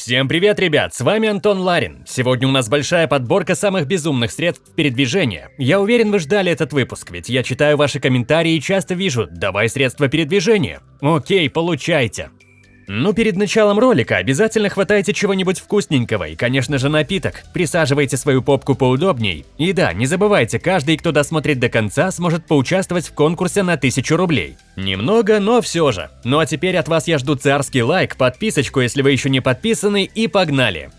Всем привет, ребят! С вами Антон Ларин. Сегодня у нас большая подборка самых безумных средств передвижения. Я уверен, вы ждали этот выпуск, ведь я читаю ваши комментарии и часто вижу «давай средства передвижения». Окей, получайте. Ну, перед началом ролика обязательно хватайте чего-нибудь вкусненького и, конечно же, напиток. Присаживайте свою попку поудобней. И да, не забывайте, каждый, кто досмотрит до конца, сможет поучаствовать в конкурсе на 1000 рублей. Немного, но все же. Ну а теперь от вас я жду царский лайк, подписочку, если вы еще не подписаны, и погнали!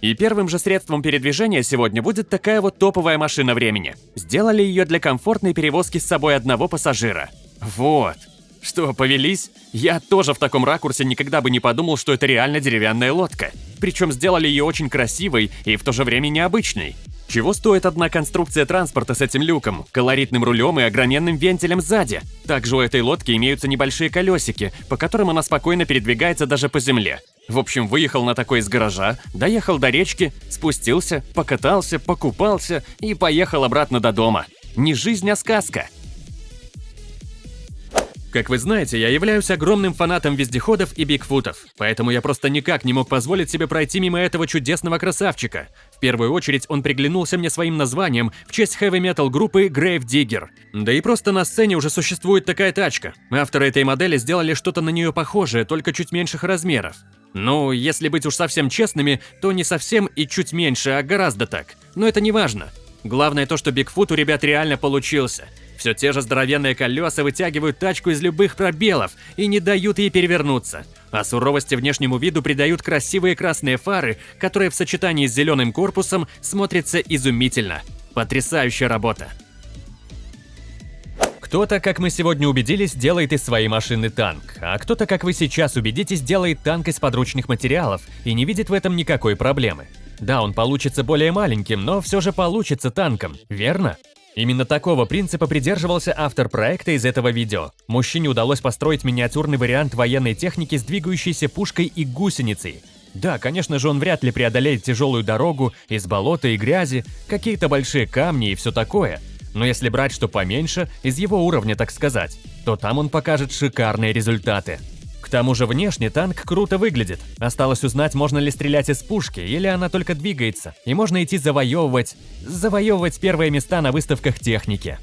И первым же средством передвижения сегодня будет такая вот топовая машина времени. Сделали ее для комфортной перевозки с собой одного пассажира. Вот. Что, повелись? Я тоже в таком ракурсе никогда бы не подумал, что это реально деревянная лодка. Причем сделали ее очень красивой и в то же время необычной. Чего стоит одна конструкция транспорта с этим люком, колоритным рулем и огроменным вентилем сзади? Также у этой лодки имеются небольшие колесики, по которым она спокойно передвигается даже по земле. В общем, выехал на такой из гаража, доехал до речки, спустился, покатался, покупался и поехал обратно до дома. Не жизнь, а сказка. Как вы знаете, я являюсь огромным фанатом вездеходов и бигфутов, поэтому я просто никак не мог позволить себе пройти мимо этого чудесного красавчика. В первую очередь он приглянулся мне своим названием в честь хэви-метал группы Grave Digger. Да и просто на сцене уже существует такая тачка. Авторы этой модели сделали что-то на нее похожее, только чуть меньших размеров. Ну, если быть уж совсем честными, то не совсем и чуть меньше, а гораздо так. Но это не важно. Главное то, что Бигфут у ребят реально получился. Все те же здоровенные колеса вытягивают тачку из любых пробелов и не дают ей перевернуться. А суровости внешнему виду придают красивые красные фары, которые в сочетании с зеленым корпусом смотрятся изумительно. Потрясающая работа. Кто-то, как мы сегодня убедились, делает из своей машины танк, а кто-то, как вы сейчас убедитесь, делает танк из подручных материалов и не видит в этом никакой проблемы. Да, он получится более маленьким, но все же получится танком, верно? Именно такого принципа придерживался автор проекта из этого видео. Мужчине удалось построить миниатюрный вариант военной техники с двигающейся пушкой и гусеницей. Да, конечно же, он вряд ли преодолеет тяжелую дорогу из болота и грязи, какие-то большие камни и все такое. Но если брать что поменьше, из его уровня, так сказать, то там он покажет шикарные результаты. К тому же внешне танк круто выглядит. Осталось узнать, можно ли стрелять из пушки, или она только двигается, и можно идти завоевывать... завоевывать первые места на выставках техники.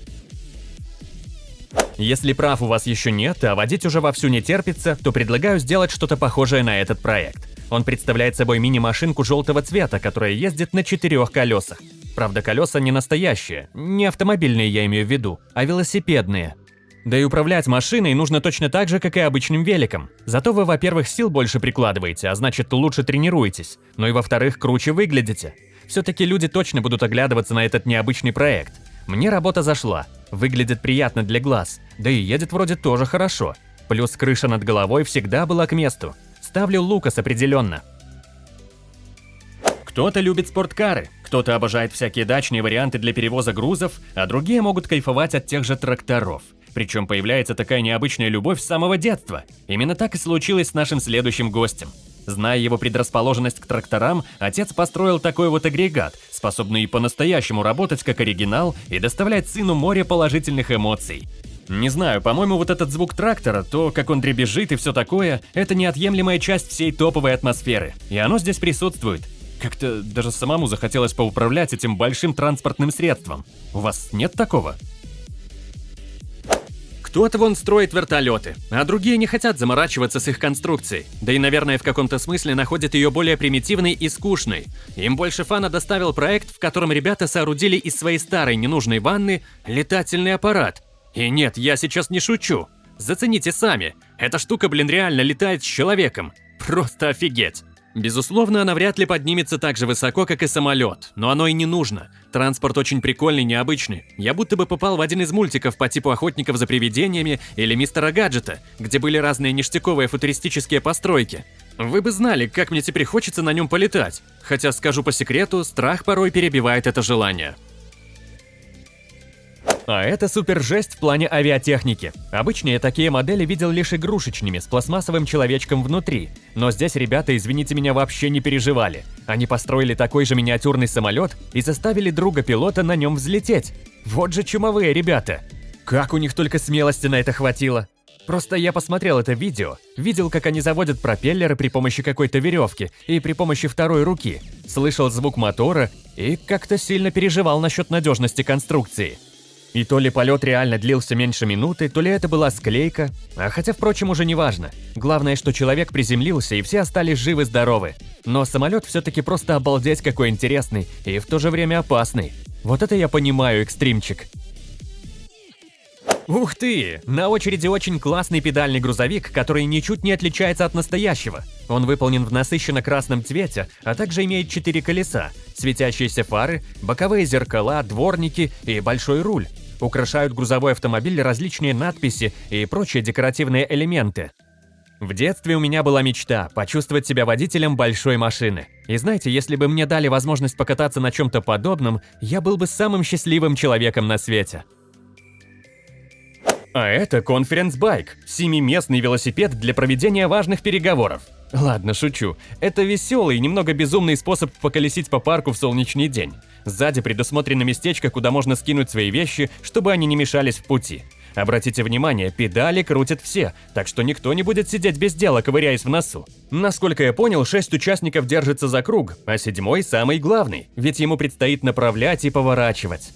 Если прав у вас еще нет, а водить уже вовсю не терпится, то предлагаю сделать что-то похожее на этот проект. Он представляет собой мини-машинку желтого цвета, которая ездит на четырех колесах. Правда, колеса не настоящие, не автомобильные я имею в виду, а велосипедные. Да и управлять машиной нужно точно так же, как и обычным великом. Зато вы, во-первых, сил больше прикладываете, а значит, лучше тренируетесь. Ну и во-вторых, круче выглядите. Все-таки люди точно будут оглядываться на этот необычный проект. Мне работа зашла. Выглядит приятно для глаз. Да и едет вроде тоже хорошо. Плюс крыша над головой всегда была к месту. Ставлю Лукас определенно. Кто-то любит спорткары, кто-то обожает всякие дачные варианты для перевоза грузов, а другие могут кайфовать от тех же тракторов. Причем появляется такая необычная любовь с самого детства. Именно так и случилось с нашим следующим гостем. Зная его предрасположенность к тракторам, отец построил такой вот агрегат, способный по-настоящему работать как оригинал и доставлять сыну море положительных эмоций. Не знаю, по-моему, вот этот звук трактора, то, как он дребезжит и все такое, это неотъемлемая часть всей топовой атмосферы. И оно здесь присутствует. Как-то даже самому захотелось поуправлять этим большим транспортным средством. У вас нет такого? Кто-то вон строит вертолеты, а другие не хотят заморачиваться с их конструкцией. Да и, наверное, в каком-то смысле находят ее более примитивной и скучной. Им больше фана доставил проект, в котором ребята соорудили из своей старой ненужной ванны летательный аппарат. И нет, я сейчас не шучу. Зацените сами. Эта штука, блин, реально летает с человеком. Просто офигеть. Безусловно, она вряд ли поднимется так же высоко, как и самолет, но оно и не нужно. Транспорт очень прикольный, необычный. Я будто бы попал в один из мультиков по типу «Охотников за привидениями» или «Мистера Гаджета», где были разные ништяковые футуристические постройки. Вы бы знали, как мне теперь хочется на нем полетать. Хотя, скажу по секрету, страх порой перебивает это желание. А это супер жесть в плане авиатехники. Обычно я такие модели видел лишь игрушечными, с пластмассовым человечком внутри. Но здесь ребята, извините меня, вообще не переживали. Они построили такой же миниатюрный самолет и заставили друга пилота на нем взлететь. Вот же чумовые ребята. Как у них только смелости на это хватило. Просто я посмотрел это видео, видел, как они заводят пропеллеры при помощи какой-то веревки и при помощи второй руки, слышал звук мотора и как-то сильно переживал насчет надежности конструкции. И то ли полет реально длился меньше минуты, то ли это была склейка, а хотя, впрочем, уже не важно. Главное, что человек приземлился и все остались живы-здоровы. Но самолет все-таки просто обалдеть какой интересный и в то же время опасный. Вот это я понимаю, экстримчик. Ух ты! На очереди очень классный педальный грузовик, который ничуть не отличается от настоящего. Он выполнен в насыщенно красном цвете, а также имеет четыре колеса, светящиеся фары, боковые зеркала, дворники и большой руль. Украшают грузовой автомобиль различные надписи и прочие декоративные элементы. В детстве у меня была мечта – почувствовать себя водителем большой машины. И знаете, если бы мне дали возможность покататься на чем-то подобном, я был бы самым счастливым человеком на свете. А это Bike – семиместный велосипед для проведения важных переговоров. Ладно, шучу. Это веселый и немного безумный способ поколесить по парку в солнечный день. Сзади предусмотрено местечко, куда можно скинуть свои вещи, чтобы они не мешались в пути. Обратите внимание, педали крутят все, так что никто не будет сидеть без дела, ковыряясь в носу. Насколько я понял, шесть участников держатся за круг, а седьмой самый главный, ведь ему предстоит направлять и поворачивать.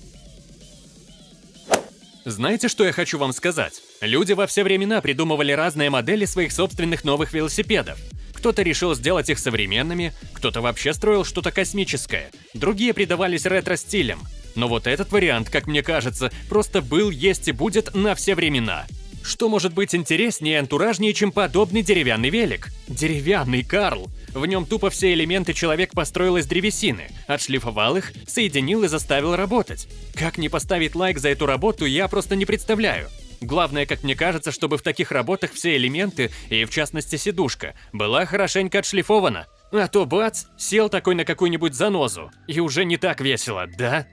Знаете, что я хочу вам сказать? Люди во все времена придумывали разные модели своих собственных новых велосипедов. Кто-то решил сделать их современными, кто-то вообще строил что-то космическое, другие придавались ретро-стилям. Но вот этот вариант, как мне кажется, просто был, есть и будет на все времена. Что может быть интереснее и антуражнее, чем подобный деревянный велик? Деревянный Карл. В нем тупо все элементы человек построил из древесины, отшлифовал их, соединил и заставил работать. Как не поставить лайк за эту работу, я просто не представляю. Главное, как мне кажется, чтобы в таких работах все элементы, и в частности сидушка, была хорошенько отшлифована. А то бац, сел такой на какую-нибудь занозу, и уже не так весело, да?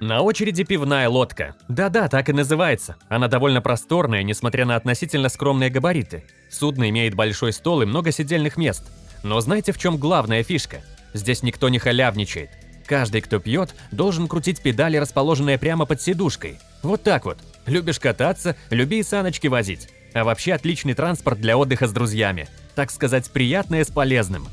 На очереди пивная лодка. Да-да, так и называется. Она довольно просторная, несмотря на относительно скромные габариты. Судно имеет большой стол и много сидельных мест. Но знаете, в чем главная фишка? Здесь никто не халявничает. Каждый, кто пьет, должен крутить педали, расположенные прямо под сидушкой. Вот так вот. Любишь кататься, люби и саночки возить. А вообще отличный транспорт для отдыха с друзьями. Так сказать, приятное с полезным.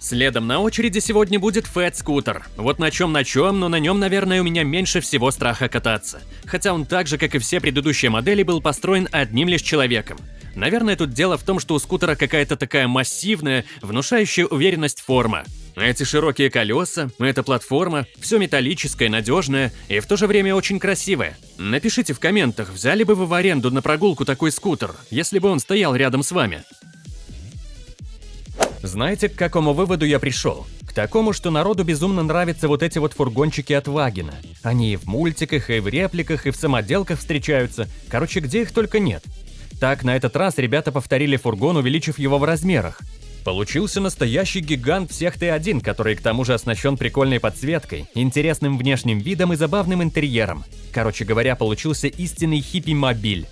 Следом на очереди сегодня будет Fat Scooter. Вот на чем на чем, но на нем, наверное, у меня меньше всего страха кататься. Хотя он так же, как и все предыдущие модели, был построен одним лишь человеком. Наверное, тут дело в том, что у скутера какая-то такая массивная, внушающая уверенность форма. Эти широкие колеса, эта платформа, все металлическое, надежное и в то же время очень красивое. Напишите в комментах, взяли бы вы в аренду на прогулку такой скутер, если бы он стоял рядом с вами. Знаете, к какому выводу я пришел? К такому, что народу безумно нравятся вот эти вот фургончики от Вагина. Они и в мультиках, и в репликах, и в самоделках встречаются. Короче, где их только нет. Так, на этот раз ребята повторили фургон, увеличив его в размерах. Получился настоящий гигант всех Т1, который к тому же оснащен прикольной подсветкой, интересным внешним видом и забавным интерьером. Короче говоря, получился истинный хиппи-мобиль.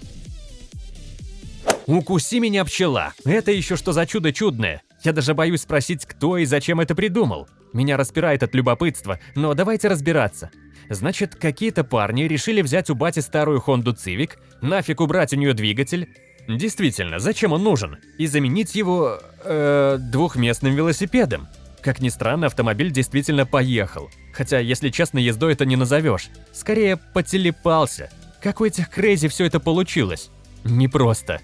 Укуси меня, пчела! Это еще что за чудо чудное? Я даже боюсь спросить, кто и зачем это придумал. Меня распирает от любопытства, но давайте разбираться. Значит, какие-то парни решили взять у бати старую Honda Civic, нафиг убрать у нее двигатель. Действительно, зачем он нужен? И заменить его... Э, двухместным велосипедом. Как ни странно, автомобиль действительно поехал. Хотя, если честно, ездой это не назовешь. Скорее, потелепался. Как у этих крейзи все это получилось? Непросто.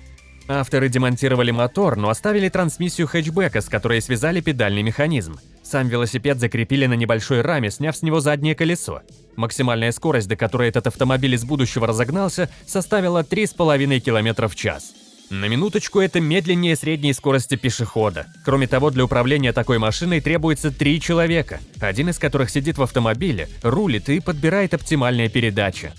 Авторы демонтировали мотор, но оставили трансмиссию хэтчбека, с которой связали педальный механизм. Сам велосипед закрепили на небольшой раме, сняв с него заднее колесо. Максимальная скорость, до которой этот автомобиль из будущего разогнался, составила 3,5 км в час. На минуточку это медленнее средней скорости пешехода. Кроме того, для управления такой машиной требуется три человека, один из которых сидит в автомобиле, рулит и подбирает оптимальные передачи.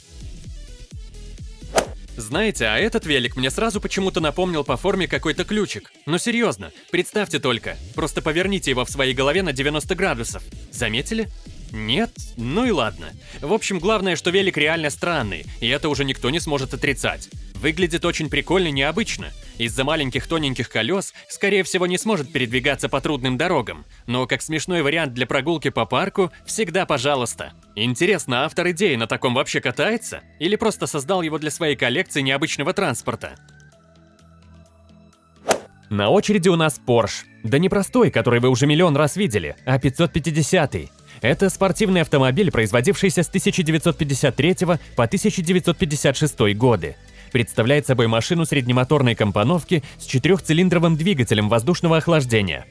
Знаете, а этот велик мне сразу почему-то напомнил по форме какой-то ключик. Но серьезно, представьте только, просто поверните его в своей голове на 90 градусов. Заметили? Нет? Ну и ладно. В общем, главное, что велик реально странный, и это уже никто не сможет отрицать. Выглядит очень прикольно и необычно. из-за маленьких тоненьких колес, скорее всего, не сможет передвигаться по трудным дорогам, но как смешной вариант для прогулки по парку, всегда пожалуйста. Интересно, автор идеи на таком вообще катается? Или просто создал его для своей коллекции необычного транспорта? На очереди у нас Porsche. Да не простой, который вы уже миллион раз видели, а 550 -й. Это спортивный автомобиль, производившийся с 1953 по 1956 годы. Представляет собой машину среднемоторной компоновки с четырехцилиндровым двигателем воздушного охлаждения.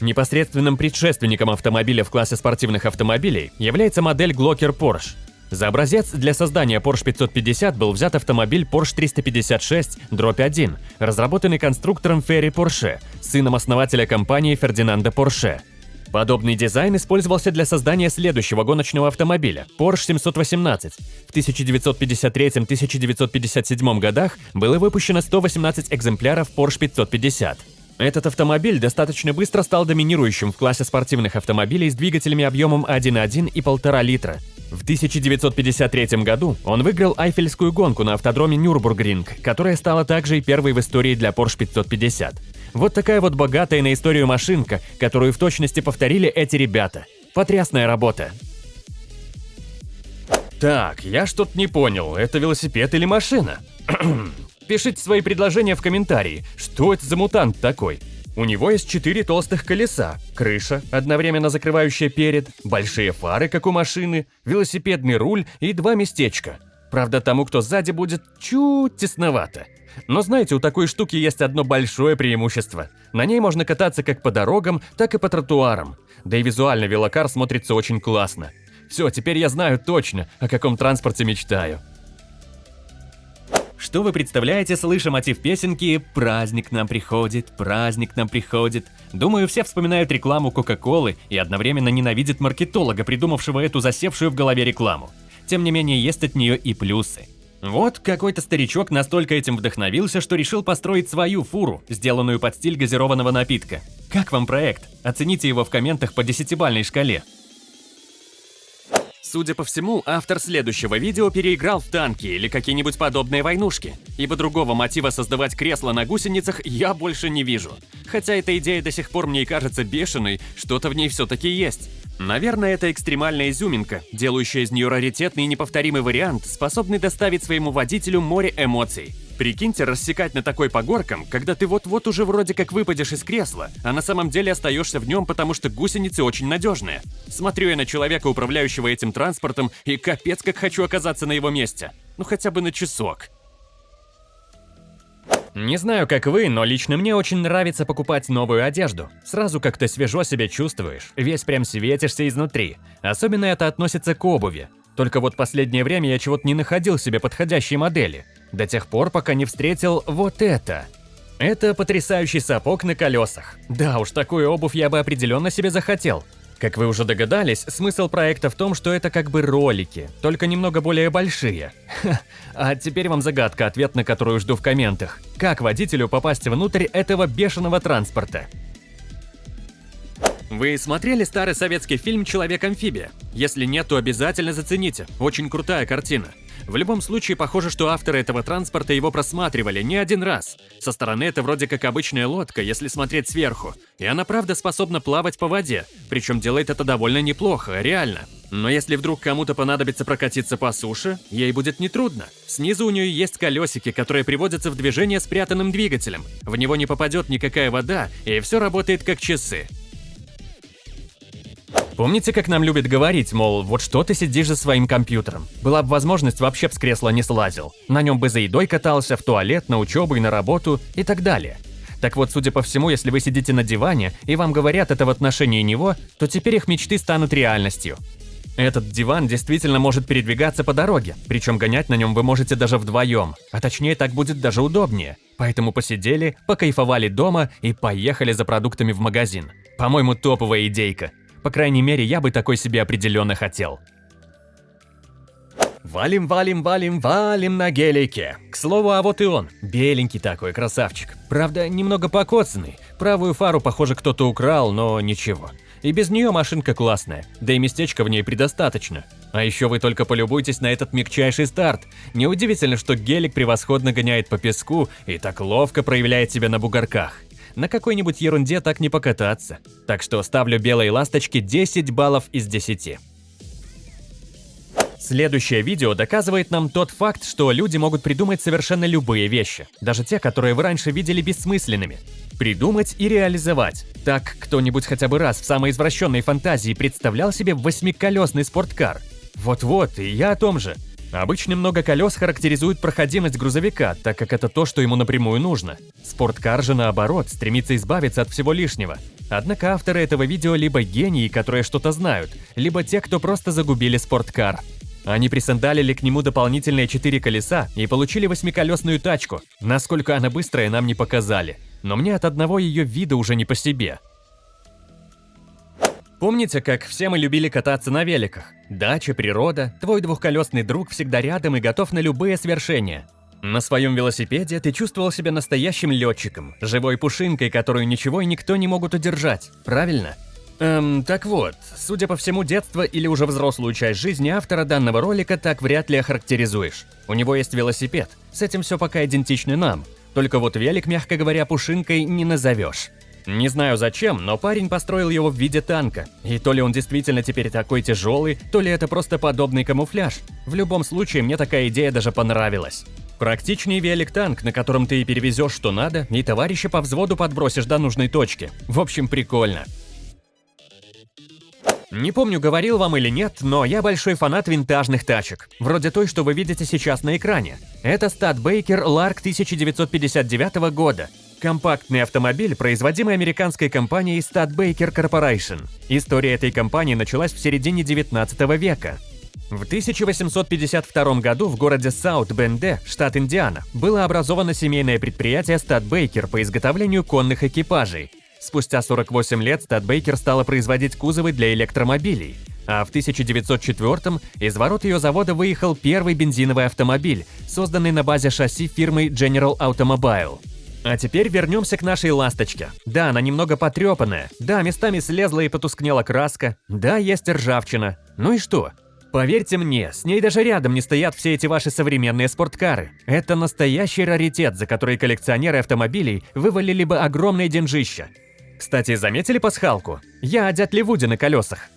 Непосредственным предшественником автомобиля в классе спортивных автомобилей является модель Glocker Porsche. За образец для создания Porsche 550 был взят автомобиль Porsche 356 1, разработанный конструктором Ferry Porsche, сыном основателя компании Фердинанда Порше. Подобный дизайн использовался для создания следующего гоночного автомобиля – Porsche 718. В 1953-1957 годах было выпущено 118 экземпляров Porsche 550. Этот автомобиль достаточно быстро стал доминирующим в классе спортивных автомобилей с двигателями объемом 1.1 и 1,5 литра. В 1953 году он выиграл Айфельскую гонку на автодроме Нюрбургринг, которая стала также и первой в истории для Porsche 550. Вот такая вот богатая на историю машинка, которую в точности повторили эти ребята. Потрясная работа. Так, я что-то не понял, это велосипед или машина? Пишите свои предложения в комментарии, что это за мутант такой. У него есть четыре толстых колеса, крыша, одновременно закрывающая перед, большие фары, как у машины, велосипедный руль и два местечка. Правда, тому, кто сзади, будет чуть тесновато. Но знаете, у такой штуки есть одно большое преимущество. На ней можно кататься как по дорогам, так и по тротуарам. Да и визуально велокар смотрится очень классно. Все, теперь я знаю точно, о каком транспорте мечтаю. Что вы представляете, слыша мотив песенки «Праздник нам приходит, праздник нам приходит»? Думаю, все вспоминают рекламу Кока-Колы и одновременно ненавидят маркетолога, придумавшего эту засевшую в голове рекламу. Тем не менее, есть от нее и плюсы. Вот какой-то старичок настолько этим вдохновился, что решил построить свою фуру, сделанную под стиль газированного напитка. Как вам проект? Оцените его в комментах по десятибальной шкале. Судя по всему, автор следующего видео переиграл в танки или какие-нибудь подобные войнушки, ибо другого мотива создавать кресло на гусеницах я больше не вижу. Хотя эта идея до сих пор мне кажется бешеной, что-то в ней все-таки есть. Наверное, это экстремальная изюминка, делающая из нее раритетный и неповторимый вариант, способный доставить своему водителю море эмоций. Прикиньте рассекать на такой по горкам, когда ты вот-вот уже вроде как выпадешь из кресла, а на самом деле остаешься в нем, потому что гусеницы очень надежные. Смотрю я на человека, управляющего этим транспортом, и капец как хочу оказаться на его месте. Ну хотя бы на часок. Не знаю, как вы, но лично мне очень нравится покупать новую одежду. Сразу как-то свежо себя чувствуешь, весь прям светишься изнутри. Особенно это относится к обуви. Только вот последнее время я чего-то не находил себе подходящей модели. До тех пор, пока не встретил вот это. Это потрясающий сапог на колесах. Да уж, такую обувь я бы определенно себе захотел. Как вы уже догадались, смысл проекта в том, что это как бы ролики, только немного более большие. Ха, а теперь вам загадка, ответ на которую жду в комментах. Как водителю попасть внутрь этого бешеного транспорта? Вы смотрели старый советский фильм «Человек-амфибия»? Если нет, то обязательно зацените. Очень крутая картина. В любом случае, похоже, что авторы этого транспорта его просматривали не один раз. Со стороны это вроде как обычная лодка, если смотреть сверху. И она правда способна плавать по воде, причем делает это довольно неплохо, реально. Но если вдруг кому-то понадобится прокатиться по суше, ей будет нетрудно. Снизу у нее есть колесики, которые приводятся в движение спрятанным двигателем. В него не попадет никакая вода, и все работает как часы. Помните, как нам любят говорить, мол, вот что ты сидишь за своим компьютером? Была бы возможность, вообще б с кресла не слазил. На нем бы за едой катался, в туалет, на учебу и на работу и так далее. Так вот, судя по всему, если вы сидите на диване и вам говорят это в отношении него, то теперь их мечты станут реальностью. Этот диван действительно может передвигаться по дороге, причем гонять на нем вы можете даже вдвоем, а точнее так будет даже удобнее. Поэтому посидели, покайфовали дома и поехали за продуктами в магазин. По-моему, топовая идейка. По крайней мере, я бы такой себе определенно хотел. Валим, валим, валим, валим на гелике. К слову, а вот и он. Беленький такой, красавчик. Правда, немного покоцанный. Правую фару, похоже, кто-то украл, но ничего. И без нее машинка классная, да и местечка в ней предостаточно. А еще вы только полюбуйтесь на этот мягчайший старт. Неудивительно, что гелик превосходно гоняет по песку и так ловко проявляет себя на бугорках. На какой-нибудь ерунде так не покататься. Так что ставлю белой ласточке 10 баллов из 10. Следующее видео доказывает нам тот факт, что люди могут придумать совершенно любые вещи, даже те, которые вы раньше видели бессмысленными. Придумать и реализовать. Так, кто-нибудь хотя бы раз в самой извращенной фантазии представлял себе восьмиколесный спорткар? Вот-вот, и я о том же. Обычно много колес характеризует проходимость грузовика, так как это то, что ему напрямую нужно. Спорткар же наоборот, стремится избавиться от всего лишнего. Однако авторы этого видео либо гении, которые что-то знают, либо те, кто просто загубили спорткар. Они присандалили к нему дополнительные четыре колеса и получили восьмиколесную тачку. Насколько она быстрая, нам не показали. Но мне от одного ее вида уже не по себе. Помните, как все мы любили кататься на великах? Дача, природа, твой двухколесный друг всегда рядом и готов на любые свершения. На своем велосипеде ты чувствовал себя настоящим летчиком, живой пушинкой, которую ничего и никто не могут удержать, правильно? Эм, так вот, судя по всему, детство или уже взрослую часть жизни автора данного ролика так вряд ли охарактеризуешь. У него есть велосипед, с этим все пока идентично нам. Только вот велик, мягко говоря, пушинкой не назовешь. Не знаю зачем, но парень построил его в виде танка. И то ли он действительно теперь такой тяжелый, то ли это просто подобный камуфляж. В любом случае, мне такая идея даже понравилась. Практичнее велик-танк, на котором ты и перевезешь что надо, и товарища по взводу подбросишь до нужной точки. В общем, прикольно. Не помню, говорил вам или нет, но я большой фанат винтажных тачек, вроде той, что вы видите сейчас на экране. Это Стадбейкер Lark 1959 года. Компактный автомобиль, производимый американской компанией Stadbaker Corporation. История этой компании началась в середине 19 века. В 1852 году в городе Саут-Бенде, штат Индиана, было образовано семейное предприятие Стадбейкер по изготовлению конных экипажей. Спустя 48 лет Стадбейкер стала производить кузовы для электромобилей, а в 1904 из ворот ее завода выехал первый бензиновый автомобиль, созданный на базе шасси фирмы General Automobile. А теперь вернемся к нашей ласточке. Да, она немного потрепанная, да, местами слезла и потускнела краска, да, есть ржавчина. Ну и что? Поверьте мне, с ней даже рядом не стоят все эти ваши современные спорткары. Это настоящий раритет, за который коллекционеры автомобилей вывалили бы огромные деньжища. Кстати, заметили пасхалку? Я о дятле на колесах.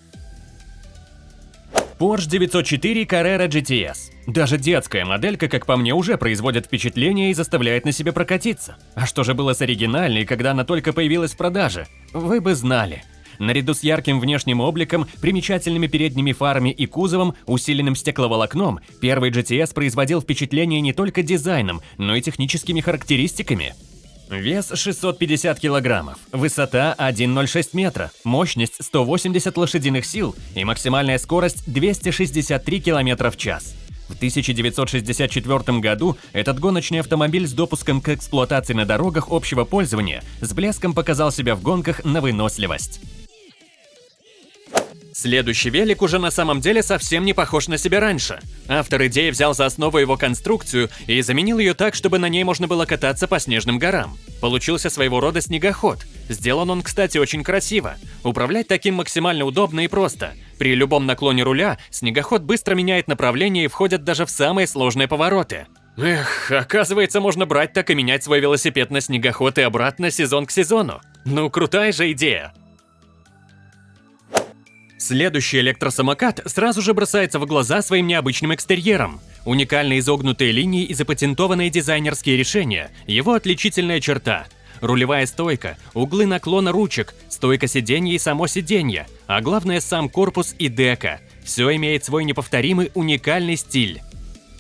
Porsche 904 Carrera GTS. Даже детская моделька, как по мне, уже производит впечатление и заставляет на себе прокатиться. А что же было с оригинальной, когда она только появилась в продаже? Вы бы знали. Наряду с ярким внешним обликом, примечательными передними фарами и кузовом, усиленным стекловолокном, первый GTS производил впечатление не только дизайном, но и техническими характеристиками. Вес 650 килограммов, высота 1,06 метра, мощность 180 лошадиных сил и максимальная скорость 263 километра в час. В 1964 году этот гоночный автомобиль с допуском к эксплуатации на дорогах общего пользования с блеском показал себя в гонках на выносливость. Следующий велик уже на самом деле совсем не похож на себя раньше. Автор идеи взял за основу его конструкцию и заменил ее так, чтобы на ней можно было кататься по снежным горам. Получился своего рода снегоход. Сделан он, кстати, очень красиво. Управлять таким максимально удобно и просто. При любом наклоне руля снегоход быстро меняет направление и входит даже в самые сложные повороты. Эх, оказывается, можно брать так и менять свой велосипед на снегоход и обратно сезон к сезону. Ну, крутая же идея. Следующий электросамокат сразу же бросается в глаза своим необычным экстерьером. Уникальные изогнутые линии и запатентованные дизайнерские решения – его отличительная черта. Рулевая стойка, углы наклона ручек, стойка сиденья и само сиденье, а главное сам корпус и дека. Все имеет свой неповторимый уникальный стиль.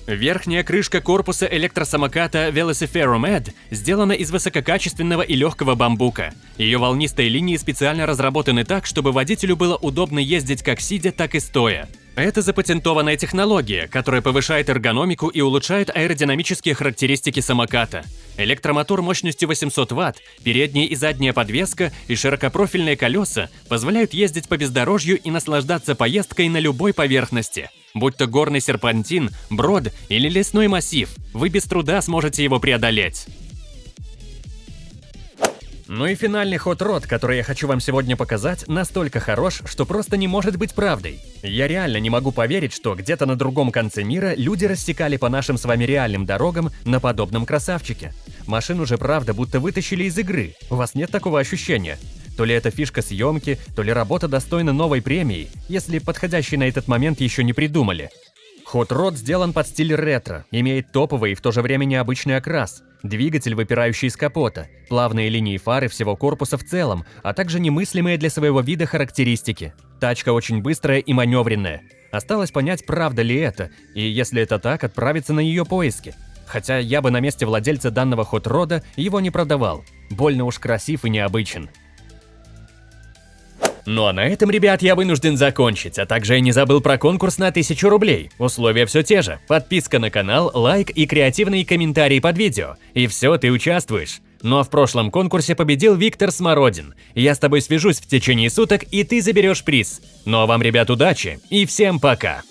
Верхняя крышка корпуса электросамоката Velociferum Ed сделана из высококачественного и легкого бамбука. Ее волнистые линии специально разработаны так, чтобы водителю было удобно ездить как сидя, так и стоя. Это запатентованная технология, которая повышает эргономику и улучшает аэродинамические характеристики самоката. Электромотор мощностью 800 Вт, передняя и задняя подвеска и широкопрофильные колеса позволяют ездить по бездорожью и наслаждаться поездкой на любой поверхности. Будь то горный серпантин, брод или лесной массив, вы без труда сможете его преодолеть. Ну и финальный ход рот, который я хочу вам сегодня показать, настолько хорош, что просто не может быть правдой. Я реально не могу поверить, что где-то на другом конце мира люди рассекали по нашим с вами реальным дорогам на подобном красавчике. Машину же правда будто вытащили из игры, у вас нет такого ощущения? То ли это фишка съемки, то ли работа достойна новой премии, если подходящий на этот момент еще не придумали. Hot Rod сделан под стиль ретро, имеет топовый и в то же время необычный окрас, двигатель, выпирающий из капота, плавные линии фары всего корпуса в целом, а также немыслимые для своего вида характеристики. Тачка очень быстрая и маневренная. Осталось понять, правда ли это, и если это так, отправиться на ее поиски. Хотя я бы на месте владельца данного Rod его не продавал. Больно уж красив и необычен. Ну а на этом, ребят, я вынужден закончить, а также я не забыл про конкурс на 1000 рублей. Условия все те же. Подписка на канал, лайк и креативные комментарии под видео. И все, ты участвуешь. Ну а в прошлом конкурсе победил Виктор Смородин. Я с тобой свяжусь в течение суток, и ты заберешь приз. Ну а вам, ребят, удачи и всем пока!